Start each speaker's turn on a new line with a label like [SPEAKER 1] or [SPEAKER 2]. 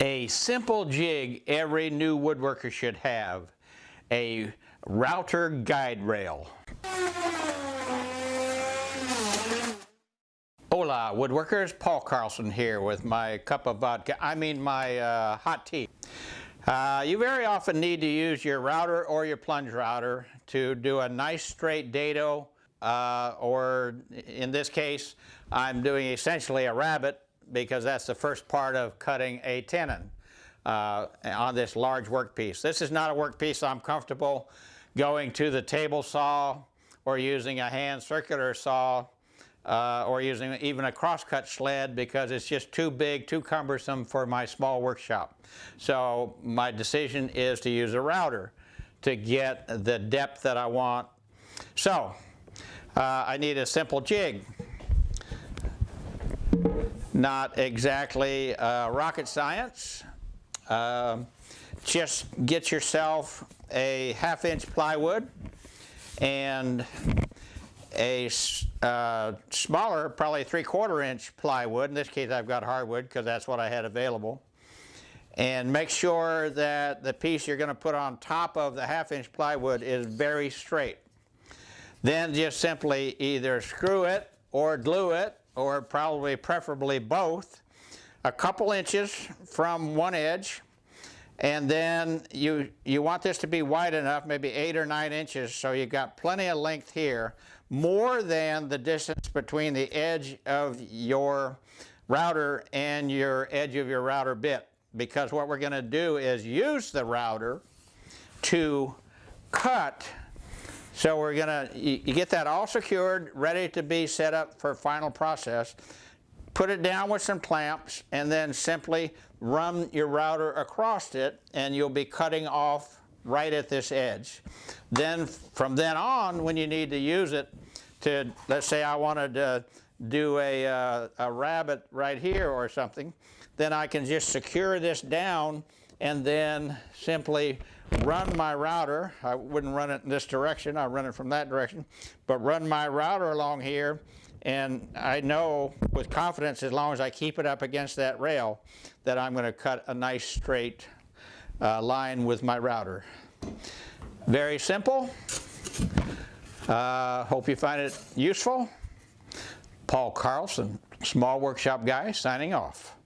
[SPEAKER 1] A simple jig every new woodworker should have. A router guide rail. Hola woodworkers, Paul Carlson here with my cup of vodka, I mean my uh, hot tea. Uh, you very often need to use your router or your plunge router to do a nice straight dado uh, or in this case I'm doing essentially a rabbet because that's the first part of cutting a tenon uh, on this large workpiece. This is not a workpiece I'm comfortable going to the table saw or using a hand circular saw uh, or using even a crosscut sled because it's just too big, too cumbersome for my small workshop. So my decision is to use a router to get the depth that I want. So uh, I need a simple jig. Not exactly uh, rocket science. Um, just get yourself a half inch plywood and a uh, smaller, probably three quarter inch plywood. In this case I've got hardwood because that's what I had available. And make sure that the piece you're going to put on top of the half inch plywood is very straight. Then just simply either screw it or glue it or probably preferably both a couple inches from one edge and then you you want this to be wide enough maybe eight or nine inches so you've got plenty of length here more than the distance between the edge of your router and your edge of your router bit. Because what we're going to do is use the router to cut so we're going to you, get that all secured ready to be set up for final process put it down with some clamps and then simply run your router across it and you'll be cutting off right at this edge. Then from then on when you need to use it to let's say I wanted to do a, uh, a rabbet right here or something then I can just secure this down and then simply run my router. I wouldn't run it in this direction, I run it from that direction, but run my router along here and I know with confidence as long as I keep it up against that rail that I'm going to cut a nice straight uh, line with my router. Very simple. Uh, hope you find it useful. Paul Carlson, Small Workshop Guy, signing off.